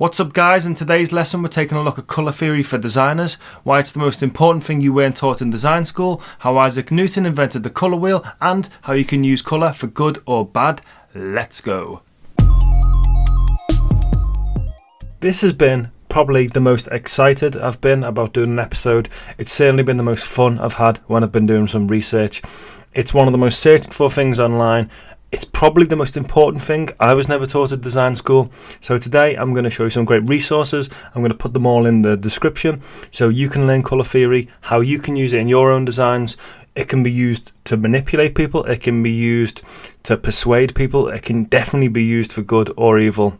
What's up guys, in today's lesson we're taking a look at colour theory for designers, why it's the most important thing you weren't taught in design school, how Isaac Newton invented the colour wheel, and how you can use colour for good or bad. Let's go. This has been probably the most excited I've been about doing an episode. It's certainly been the most fun I've had when I've been doing some research. It's one of the most searched for things online it's probably the most important thing. I was never taught at design school. So today I'm going to show you some great resources. I'm going to put them all in the description so you can learn colour theory, how you can use it in your own designs. It can be used to manipulate people, it can be used to persuade people, it can definitely be used for good or evil.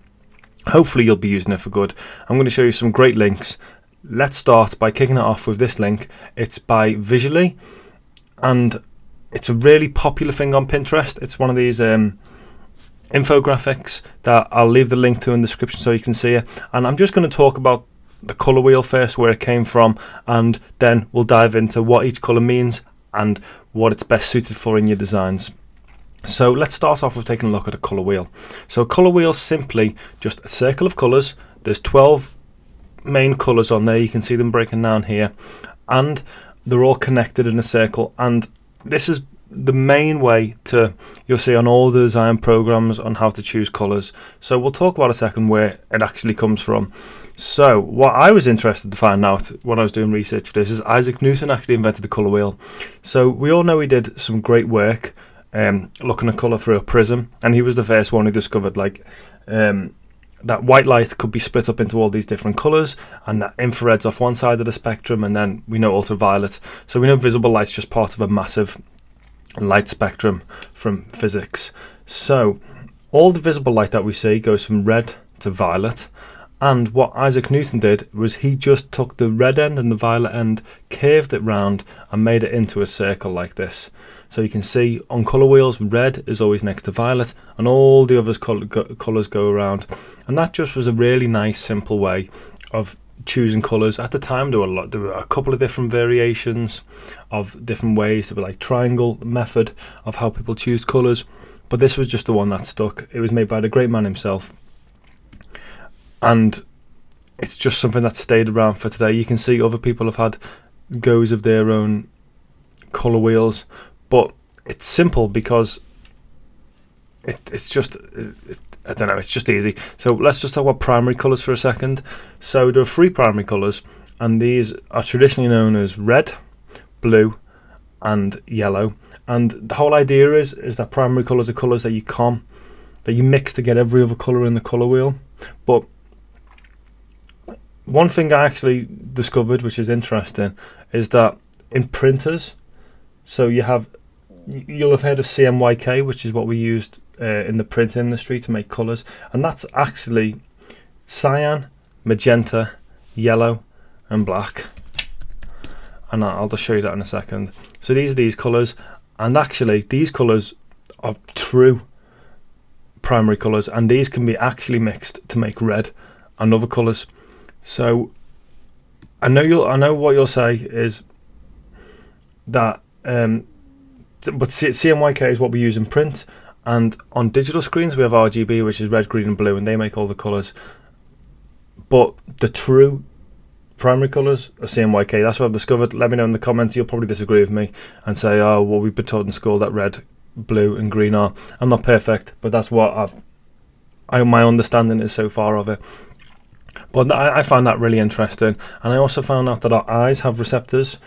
Hopefully, you'll be using it for good. I'm going to show you some great links. Let's start by kicking it off with this link. It's by Visually, and it's a really popular thing on Pinterest. It's one of these um, infographics that I'll leave the link to in the description so you can see it. And I'm just going to talk about the colour wheel first, where it came from, and then we'll dive into what each colour means and what it's best suited for in your designs. So let's start off with taking a look at a colour wheel. So a colour wheel simply just a circle of colours. There's 12 main colours on there. You can see them breaking down here. And they're all connected in a circle. And this is the main way to you'll see on all the design programs on how to choose colors. So we'll talk about a second where it actually comes from. So what I was interested to find out when I was doing research for this is Isaac Newton actually invented the color wheel. So we all know he did some great work um, looking at color through a prism and he was the first one who discovered like um, that white light could be split up into all these different colors and that infrared's off one side of the spectrum and then we know ultraviolet so we know visible light's just part of a massive light spectrum from physics so all the visible light that we see goes from red to violet and what Isaac Newton did was he just took the red end and the violet end, curved it round, and made it into a circle like this. So you can see on colour wheels, red is always next to violet, and all the other colours go around. And that just was a really nice, simple way of choosing colours. At the time, there were a lot, there were a couple of different variations of different ways. There were like triangle method of how people choose colours, but this was just the one that stuck. It was made by the great man himself and it's just something that stayed around for today. You can see other people have had goes of their own color wheels, but it's simple because it, it's just it, I don't know. It's just easy. So let's just talk about primary colors for a second. So there are three primary colors, and these are traditionally known as red, blue, and yellow. And the whole idea is is that primary colors are colors that you can that you mix to get every other color in the color wheel, but one thing I actually discovered, which is interesting, is that in printers, so you have, you'll have heard of CMYK, which is what we used uh, in the print industry to make colours, and that's actually cyan, magenta, yellow, and black. And I'll just show you that in a second. So these are these colours, and actually these colours are true primary colours, and these can be actually mixed to make red and other colours. So I know you'll I know what you'll say is that um, but CMYK is what we use in print and on digital screens we have RGB which is red, green and blue and they make all the colours. But the true primary colours are CMYK. That's what I've discovered. Let me know in the comments. You'll probably disagree with me and say, oh, well, we've been taught in school that red, blue and green are. I'm not perfect, but that's what I've, I, my understanding is so far of it. But I, I find that really interesting, and I also found out that our eyes have receptors.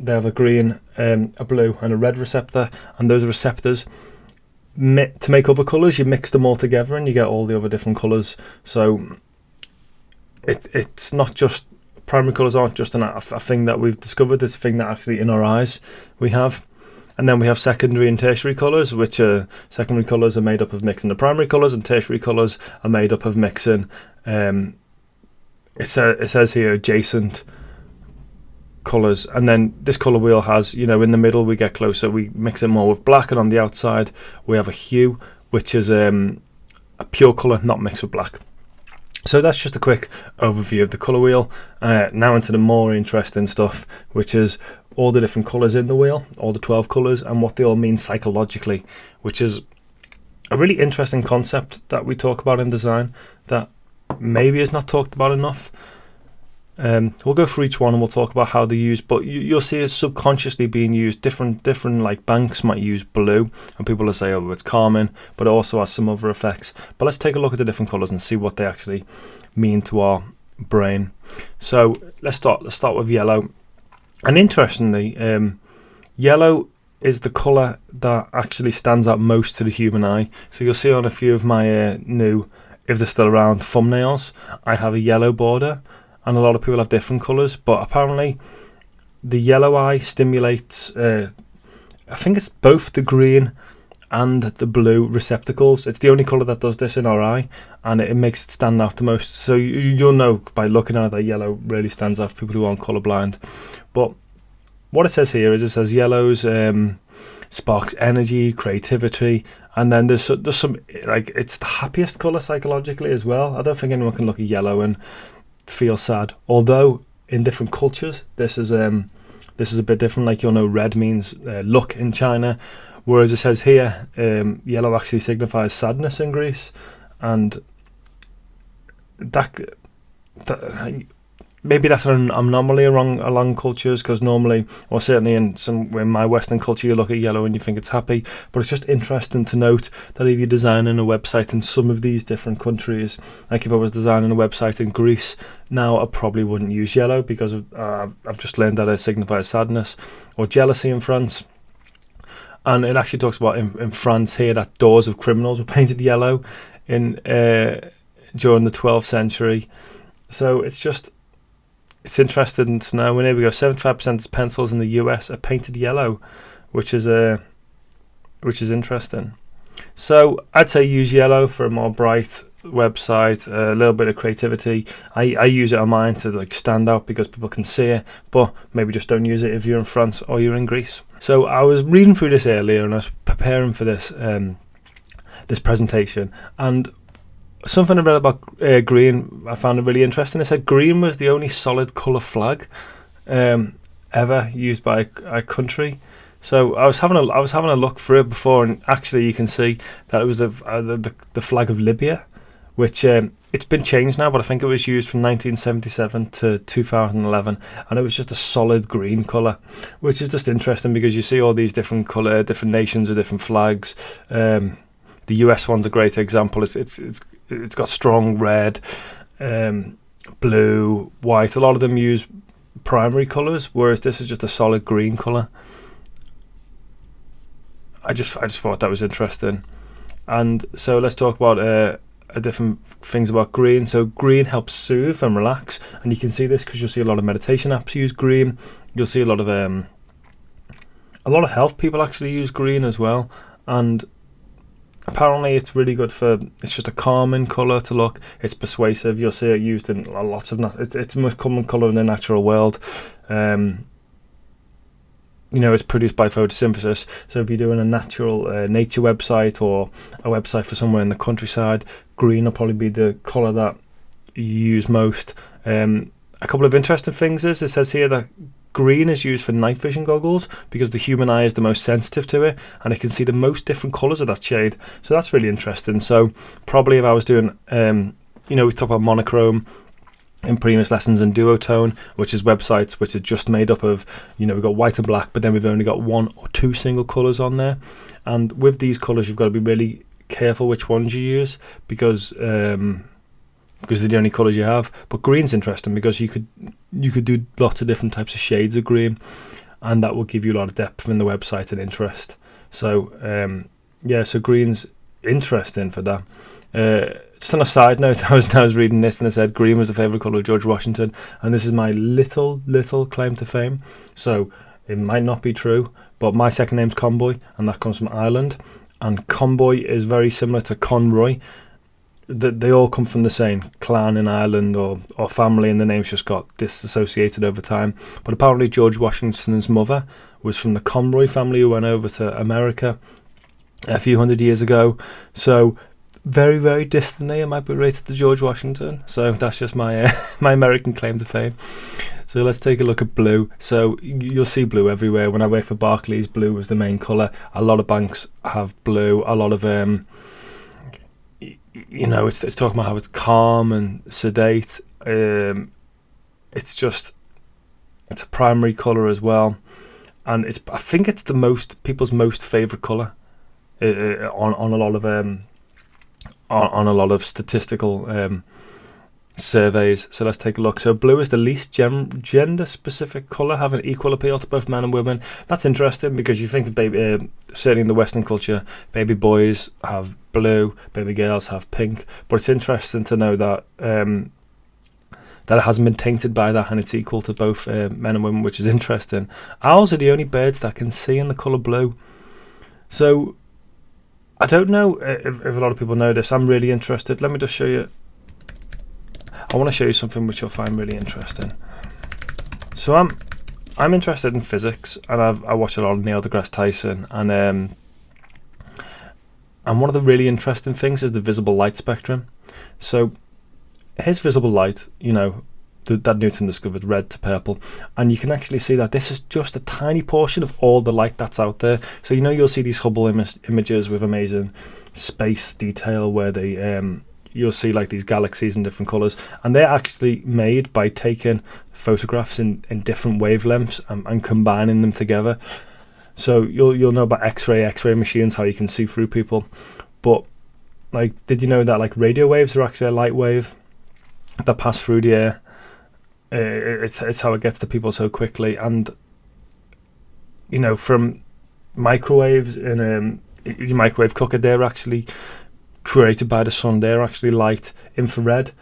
They have a green, um, a blue, and a red receptor, and those receptors to make other colours, you mix them all together and you get all the other different colours. So it it's not just primary colours aren't just an, a, thing that we've discovered. It's a thing that actually in our eyes we have. And then we have secondary and tertiary colours, which are secondary colours are made up of mixing the primary colours, and tertiary colours are made up of mixing um, it, sa- it says here adjacent colors and then this color wheel has you know in the middle we get closer we mix it more with black and on the outside we have a hue which is um, a pure color not mixed with black. So that's just a quick overview of the color wheel. Uh, now into the more interesting stuff which is all the different colors in the wheel all the 12 colors and what they all mean psychologically which is a really interesting concept that we talk about in design that maybe is not talked about enough. Um, we'll go through each one and we'll talk about how they're used, but you, will see it subconsciously being used. Different, different like banks might use blue, and people will say, "Oh, it's calming," but it also has some other effects. But let's take a look at the different colours and see what they actually mean to our brain. So let's start. Let's start with yellow. And interestingly, um, yellow is the colour that actually stands out most to the human eye. So you'll see on a few of my uh, new, if they're still around, thumbnails, I have a yellow border and a lot of people have different colours. But apparently, the yellow eye stimulates. Uh, I think it's both the green and the blue receptacles. It's the only colour that does this in our eye, and it, it makes it stand out the most. So you, will know by looking at it that yellow really stands out for people who aren't colourblind. But what it says here is it says yellows um, sparks energy, creativity, and then there's there's some like it's the happiest colour psychologically as well. I don't think anyone can look at yellow and feel sad. Although in different cultures, this is um, this is a bit different. Like you'll know, red means uh, luck in China, whereas it says here, um, yellow actually signifies sadness in Greece, and that, that maybe that's an anomaly along along cultures because normally, or certainly in some in my Western culture, you look at yellow and you think it's happy. But it's just interesting to note that if you're designing a website in some of these different countries, like if I was designing a website in Greece, now I probably wouldn't use yellow because of, uh, I've just learned that it signifies sadness or jealousy in France. And it actually talks about in, in France here that doors of criminals were painted yellow in uh, during the 12th century. So it's just it's interesting to know. Here we go. Seventy-five percent of pencils in the US are painted yellow, which is a uh, which is interesting. So I'd say use yellow for a more bright website, a little bit of creativity. I, I use it on mine to like stand out because people can see it, but maybe just don't use it if you're in France or you're in Greece. So I was reading through this earlier and I was preparing for this um, this presentation, and something I read about uh, green I found it really interesting. They said green was the only solid colour flag um, ever used by a, a, country. So I was having a I was having a look through it before, and actually you can see that it was the uh, the, the, flag of Libya, which um, it's been changed now, but I think it was used from 1977 to 2011, and it was just a solid green colour, which is just interesting because you see all these different colour, different nations with different flags. Um, the US one's a great example. It's it's it's it's got strong red, um, blue, white. A lot of them use primary colours, whereas this is just a solid green colour. I just I just thought that was interesting, and so let's talk about uh, different things about green. So green helps soothe and relax, and you can see this because you'll see a lot of meditation apps use green. You'll see a lot of um, a lot of health people actually use green as well, and apparently it's really good for it's just a calming color to look. It's persuasive. You'll see it used in a lot of it's, it's the most common color in the natural world. Um, you know it's produced by photosynthesis. So if you're doing a natural uh, nature website or a website for somewhere in the countryside green will probably be the color that you use most. Um, a couple of interesting things is it says here that Green is used for night vision goggles because the human eye is the most sensitive to it and it can see the most different colours of that shade. So that's really interesting. So probably if I was doing, um, you know, we talk about monochrome Imprimis lessons and duotone which is websites which are just made up of you know we've got white and black but then we've only got one or two single colors on there and with these colors you've got to be really careful which ones you use because um, because they're the only colours you have. But green's interesting because you could you could do lots of different types of shades of green, and that will give you a lot of depth in the website and interest. So um, yeah, so green's interesting for that. Uh, just on a side note, I was I was reading this and it said green was the favourite colour of George Washington, and this is my little little claim to fame. So it might not be true, but my second name's Conboy, and that comes from Ireland. And Conboy is very similar to Conroy, that they all come from the same clan in Ireland or, or family, and the names just got disassociated over time. But apparently, George Washington's mother was from the Conroy family who went over to America a few hundred years ago. So, very, very distantly, it might be related to George Washington. So, that's just my uh, my American claim to fame. So let's take a look at blue. So you'll see blue everywhere. When I work for Barclays, blue was the main colour. A lot of banks have blue. A lot of um, you know, it's it's talking about how it's calm and sedate. Um, it's just it's a primary color as well, and it's I think it's the most people's most favorite color uh, uh, on on a lot of um on, on a lot of statistical um surveys. So let's take a look. So blue is the least gem- gender specific color, having equal appeal to both men and women. That's interesting because you think baby, uh, certainly in the Western culture, baby boys have blue, baby girls have pink. But it's interesting to know that. Um, that it hasn't been tainted by that and it's equal to both uh, men and women, which is interesting. Owls are the only birds that can see in the colour blue. So I don't know if, if a lot of people know this. I'm really interested. Let me just show you I want to show you something which you'll find really interesting. So I'm I'm interested in physics, and I've I watch a lot of Neil deGrasse Tyson, and um, and one of the really interesting things is the visible light spectrum. So here's visible light, you know, that Newton discovered, red to purple, and you can actually see that this is just a tiny portion of all the light that's out there. So you know you'll see these Hubble Im- images with amazing space detail where they um, you'll see like these galaxies in different colors, and they're actually made by taking photographs in, in different wavelengths and, and combining them together. So you'll you'll know about X-ray X-ray machines, how you can see through people, but like, did you know that like radio waves are actually a light wave that pass through the air? It's it's how it gets to people so quickly, and you know from microwaves in um, your microwave cooker, they're actually created by the sun. They're actually light infrared,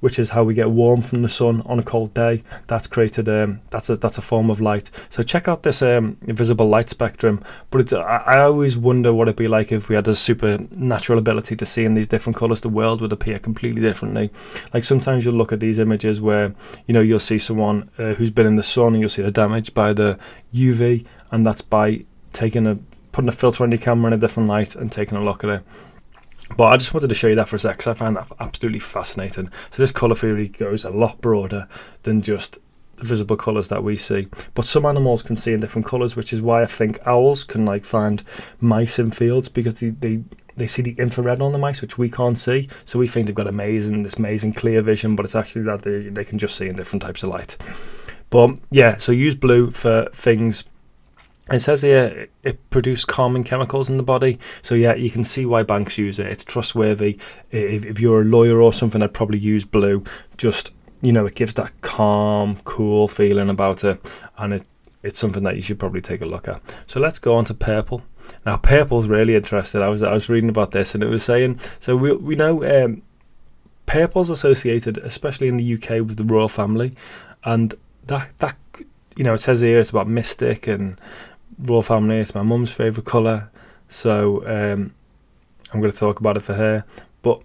which is how we get warm from the sun on a cold day. That's created. Um, that's a that's a form of light. So check out this um, invisible light spectrum. But I, I always wonder what it'd be like if we had a supernatural ability to see in these different colors. The world would appear completely differently. Like sometimes you'll look at these images where you know you'll see someone uh, who's been in the sun and you'll see the damage by the UV, and that's by taking a putting a filter on your camera in a different light and taking a look at it. But I just wanted to show you that for a sec because I find that absolutely fascinating. So this colour theory goes a lot broader than just the visible colours that we see. But some animals can see in different colours, which is why I think owls can like find mice in fields because they, they they see the infrared on the mice, which we can't see. So we think they've got amazing, this amazing clear vision, but it's actually that they, they can just see in different types of light. But yeah, so use blue for things it says here it produces calming chemicals in the body. So yeah, you can see why banks use it. It's trustworthy. If, if you're a lawyer or something, I'd probably use blue. Just you know, it gives that calm, cool feeling about it, and it it's something that you should probably take a look at. So let's go on to purple. Now purple's really interesting. I was I was reading about this and it was saying so we we know um, purple's associated, especially in the UK, with the royal family, and that that you know it says here it's about mystic and royal family. It's my mum's favourite colour, so um, I'm going to talk about it for her. But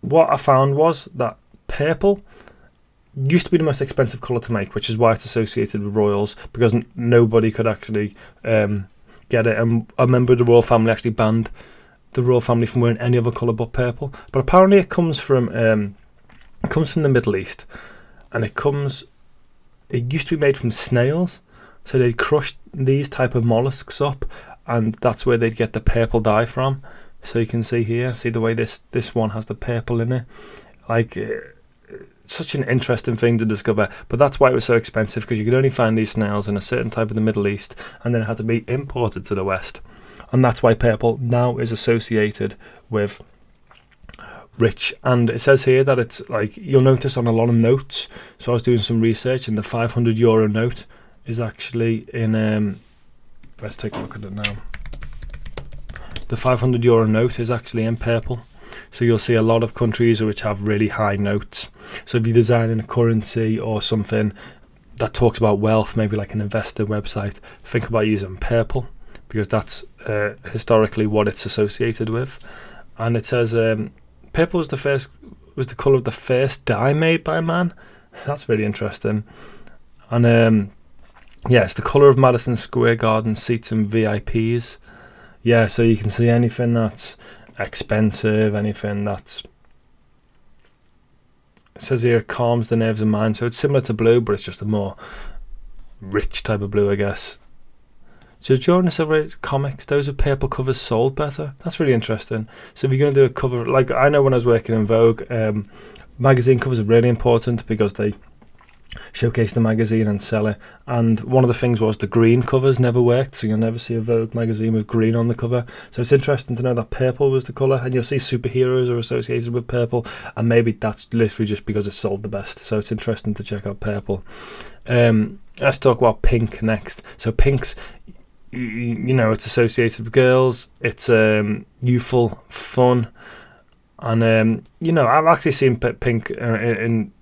what I found was that purple used to be the most expensive colour to make, which is why it's associated with royals because nobody could actually um, get it. And a member of the royal family actually banned the royal family from wearing any other colour but purple. But apparently, it comes from um, it comes from the Middle East, and it comes. It used to be made from snails, so they'd crush these type of mollusks up, and that's where they'd get the purple dye from. So you can see here, see the way this this one has the purple in it, like. Uh, such an interesting thing to discover, but that's why it was so expensive because you could only find these snails in a certain type of the Middle East, and then it had to be imported to the West, and that's why purple now is associated with rich. And it says here that it's like you'll notice on a lot of notes. So I was doing some research, and the 500 euro note is actually in. Um, let's take a look at it now. The 500 euro note is actually in purple. So you'll see a lot of countries which have really high notes. So if you're designing a currency or something that talks about wealth, maybe like an investor website, think about using purple because that's uh, historically what it's associated with. And it says um, purple was the first was the color of the first dye made by man. That's really interesting. And um, yeah, it's the colour of Madison Square Garden seats and VIPs. Yeah, so you can see anything that's expensive, anything that's it says here it calms the nerves and mind. So it's similar to blue, but it's just a more rich type of blue, I guess. So during the Silver comics, those with purple covers sold better. That's really interesting. So if you're going to do a cover, like I know when I was working in Vogue, um, magazine covers are really important because they showcase the magazine and sell it. And one of the things was the green covers never worked, so you'll never see a Vogue magazine with green on the cover. So it's interesting to know that purple was the colour, and you'll see superheroes are associated with purple, and maybe that's literally just because it sold the best. So it's interesting to check out purple. Um, let's talk about pink next. So pink's you know it's associated with girls it's um, youthful fun and um, you know i've actually seen pink uh, in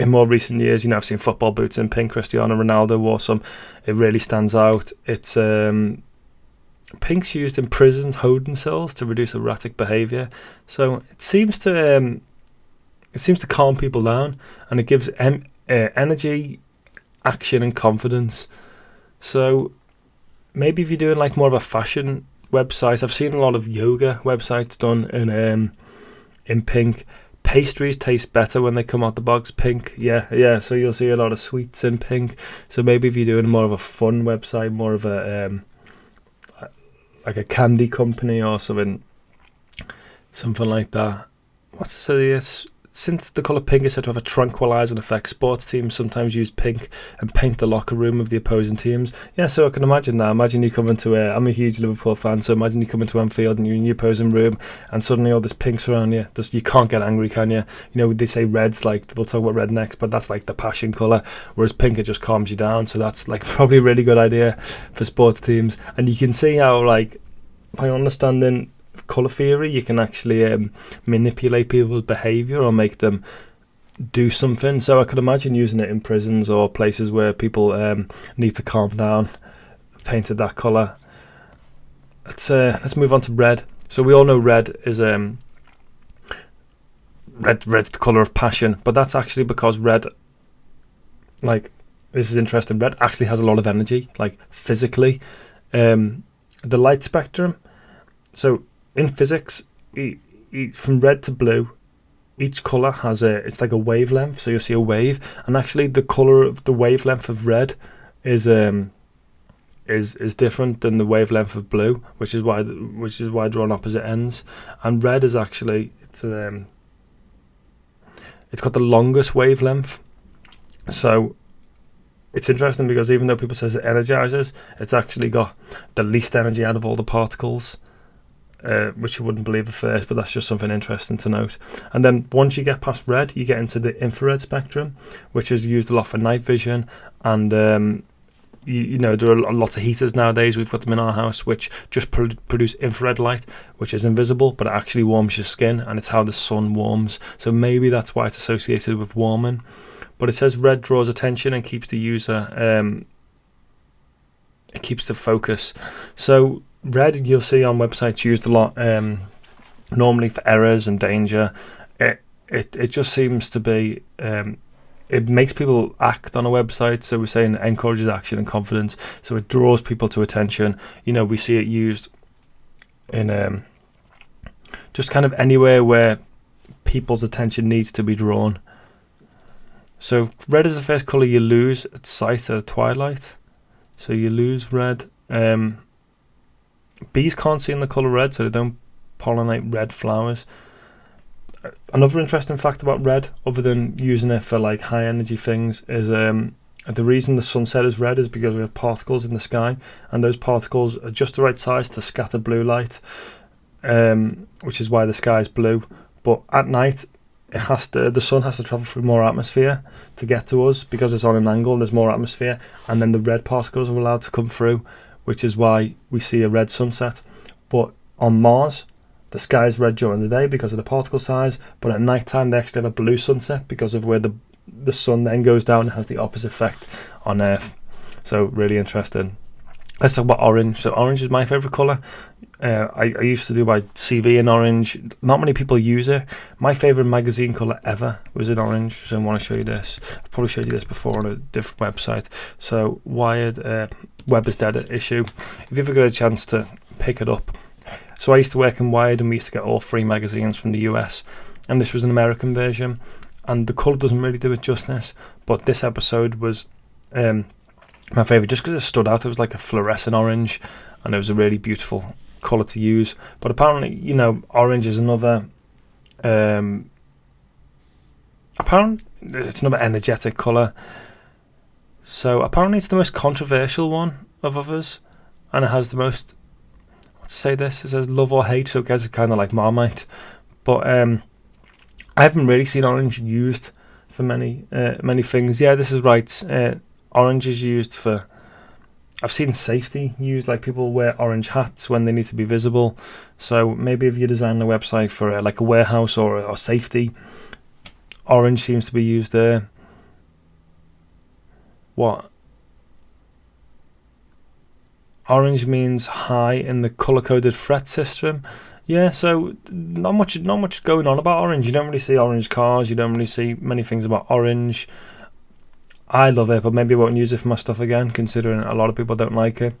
in more recent years, you know, I've seen football boots in pink. Cristiano Ronaldo wore some. It really stands out. It's um, pink's used in prisons, holding cells to reduce erratic behaviour. So it seems to um, it seems to calm people down, and it gives em- uh, energy, action, and confidence. So maybe if you're doing like more of a fashion website, I've seen a lot of yoga websites done in um, in pink pastries taste better when they come out the box pink. Yeah, yeah. So you'll see a lot of sweets in pink. So maybe if you're doing more of a fun website, more of a um, like a candy company or something, something like that. What's it say? Since the colour pink is said to have a tranquilizing effect, sports teams sometimes use pink and paint the locker room of the opposing teams. Yeah, so I can imagine that. Imagine you come into a. I'm a huge Liverpool fan, so imagine you come into Anfield and you're in your opposing room, and suddenly all this pink's around you. Just, you can't get angry, can you? You know, they say red's like we'll talk about red next, but that's like the passion colour, whereas pink it just calms you down. So that's like probably a really good idea for sports teams, and you can see how like by understanding color theory, you can actually um, manipulate people's behavior or make them do something. So I could imagine using it in prisons or places where people um, need to calm down. Painted that color. Let's uh, let's move on to red. So we all know red is um red red's the color of passion, but that's actually because red, like this is interesting. Red actually has a lot of energy, like physically. Um, the light spectrum. So in physics, from red to blue, each color has a it's like a wavelength. So you'll see a wave, and actually the color of the wavelength of red is um is is different than the wavelength of blue, which is why which is why they're on opposite ends. And red is actually it's um it's got the longest wavelength. So it's interesting because even though people says it energizes, it's actually got the least energy out of all the particles uh, which you wouldn't believe at first, but that's just something interesting to note. And then once you get past red, you get into the infrared spectrum, which is used a lot for night vision. And um, you, you, know there are lots of heaters nowadays. We've got them in our house, which just pro- produce infrared light, which is invisible, but it actually warms your skin, and it's how the sun warms. So maybe that's why it's associated with warming. But it says red draws attention and keeps the user. Um, it keeps the focus. So red you'll see on websites used a lot um, normally for errors and danger. It it, it just seems to be um, it makes people act on a website. So we're saying encourages action and confidence. So it draws people to attention. You know we see it used in um, just kind of anywhere where people's attention needs to be drawn. So red is the first color you lose at sight at twilight. So you lose red. Um, bees can't see in the colour red, so they don't pollinate red flowers. Another interesting fact about red, other than using it for like high energy things, is um, the reason the sunset is red is because we have particles in the sky, and those particles are just the right size to scatter blue light, um, which is why the sky is blue. But at night, it has to the sun has to travel through more atmosphere to get to us because it's on an angle. and There's more atmosphere, and then the red particles are allowed to come through, which is why we see a red sunset. But on Mars, the sky is red during the day because of the particle size, but at night time they actually have a blue sunset because of where the the sun then goes down and has the opposite effect on Earth. So really interesting. Let's talk about orange. So orange is my favorite color. Uh, I, I, used to do my CV in orange. Not many people use it. My favorite magazine color ever was in orange. So I want to show you this. I've probably showed you this before on a different website. So Wired uh, Web is Dead issue. If you ever get a chance to pick it up. So I used to work in Wired and we used to get all three magazines from the US. And this was an American version. And the colour doesn't really do it justice. But this episode was um, my favorite just because it stood out. It was like a fluorescent orange, and it was a really beautiful color to use. But apparently, you know, orange is another. Um, apparently, it's another energetic color. So apparently, it's the most controversial one of others, and it has the most. Let's say this. It says love or hate, so it gets kind of like Marmite. But um, I haven't really seen orange used for many uh, many things. Yeah, this is right. Uh, orange is used for. I've seen safety used, like people wear orange hats when they need to be visible. So maybe if you design a website for uh, like a warehouse or, or safety, orange seems to be used there. What? Orange means high in the color coded threat system. Yeah, so not much, not much going on about orange. You don't really see orange cars. You don't really see many things about orange. I love it, but maybe I won't use it for my stuff again, considering a lot of people don't like it.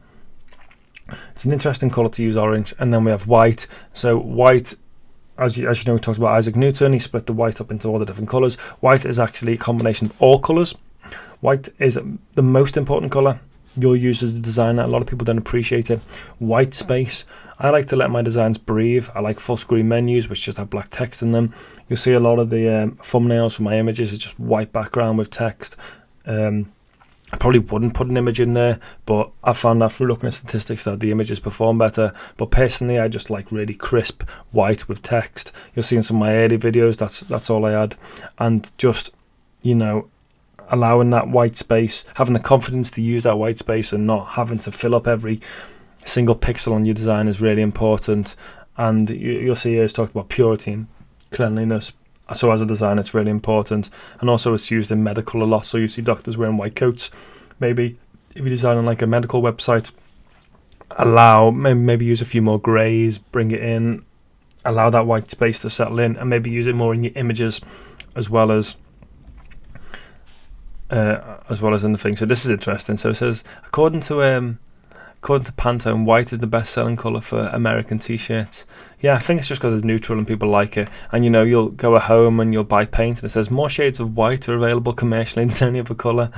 It's an interesting colour to use orange, and then we have white. So white, as you as you know, we talked about Isaac Newton. He split the white up into all the different colours. White is actually a combination of all colours. White is the most important colour you'll use as a designer. A lot of people don't appreciate it. White space. I like to let my designs breathe. I like full screen menus which just have black text in them. You'll see a lot of the um, thumbnails for my images is just white background with text. Um, I probably wouldn't put an image in there, but I found out through looking at statistics that the images perform better. But personally, I just like really crisp white with text. You'll see in some of my early videos that's that's all I had, and just you know allowing that white space, having the confidence to use that white space, and not having to fill up every single pixel on your design is really important. And you, will see here it's talked about purity and cleanliness so as a designer, it's really important. And also, it's used in medical a lot. So you see doctors wearing white coats. Maybe if you're designing like a medical website, allow maybe, use a few more greys, bring it in, allow that white space to settle in, and maybe use it more in your images as well as. Uh, as well as in the thing. So this is interesting. So it says, according to um, According to Pantone, white is the best selling colour for American t shirts. Yeah, I think it's just because it's neutral and people like it. And you know, you'll go home and you'll buy paint and it says more shades of white are available commercially than any other colour.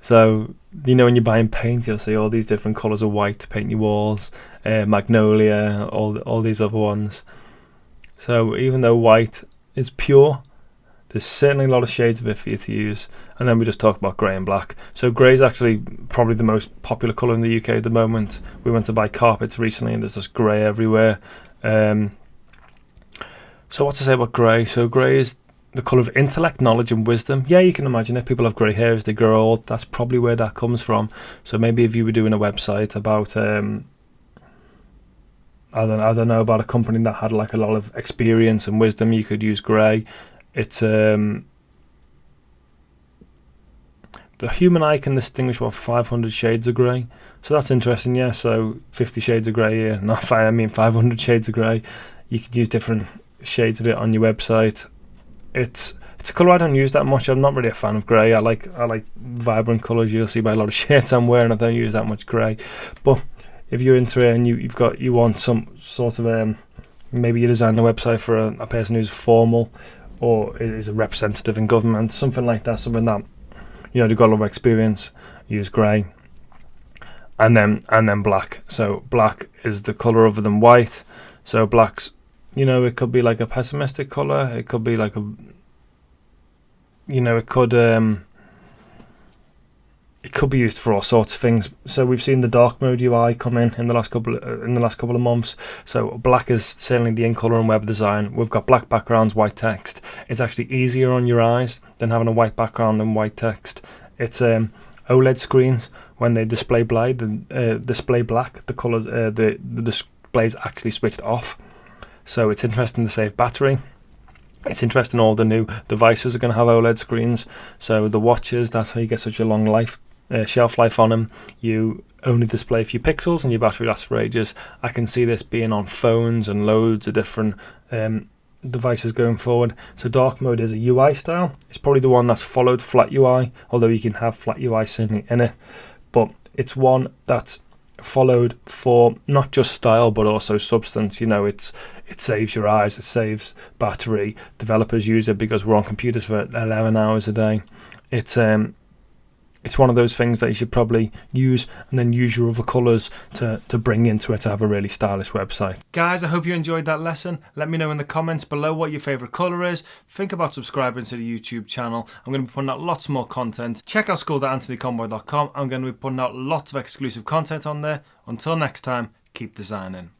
So, you know, when you're buying paint, you'll see all these different colours of white to paint your walls, uh, magnolia, all, all these other ones. So, even though white is pure, there's certainly a lot of shades of it for you to use. And then we just talk about grey and black. So grey is actually probably the most popular colour in the UK at the moment. We went to buy carpets recently and there's just grey everywhere. Um, so what to say about grey? So grey is the colour of intellect, knowledge and wisdom. Yeah, you can imagine if people have grey hair as they grow old, that's probably where that comes from. So maybe if you were doing a website about um, I don't I don't know about a company that had like a lot of experience and wisdom, you could use grey. It's um, the human eye can distinguish what 500 shades of grey. So that's interesting, yeah. So 50 shades of grey here, not five, I mean 500 shades of grey. You could use different shades of it on your website. It's it's a colour I don't use that much. I'm not really a fan of grey. I like I like vibrant colours. You'll see by a lot of shirts I'm wearing. I don't use that much grey. But if you're into it and you, you've got you want some sort of um, maybe you design a website for a, a person who's formal or is a representative in government, something like that, something that you know they've got a lot of experience. Use grey, and then and then black. So black is the color other than white. So black's, you know, it could be like a pessimistic color. It could be like a, you know, it could um, it could be used for all sorts of things. So we've seen the dark mode UI come in in the last couple of, uh, in the last couple of months. So black is certainly the in color and web design. We've got black backgrounds, white text. It's actually easier on your eyes than having a white background and white text. It's um, OLED screens when they display black, uh, display black. The colors, uh, the the display is actually switched off. So it's interesting to save battery. It's interesting all the new devices are going to have OLED screens. So the watches, that's how you get such a long life uh, shelf life on them. You only display a few pixels and your battery lasts for ages. I can see this being on phones and loads of different um, devices going forward. So dark mode is a UI style. It's probably the one that's followed flat UI, although you can have flat UI certainly in it. But it's one that's followed for not just style but also substance. You know, it's it saves your eyes, it saves battery. Developers use it because we're on computers for 11 hours a day. It's um it's one of those things that you should probably use and then use your other colours to, to bring into it to have a really stylish website. Guys, I hope you enjoyed that lesson. Let me know in the comments below what your favourite colour is. Think about subscribing to the YouTube channel. I'm going to be putting out lots more content. Check out school.anthonyconboy.com. I'm going to be putting out lots of exclusive content on there. Until next time, keep designing.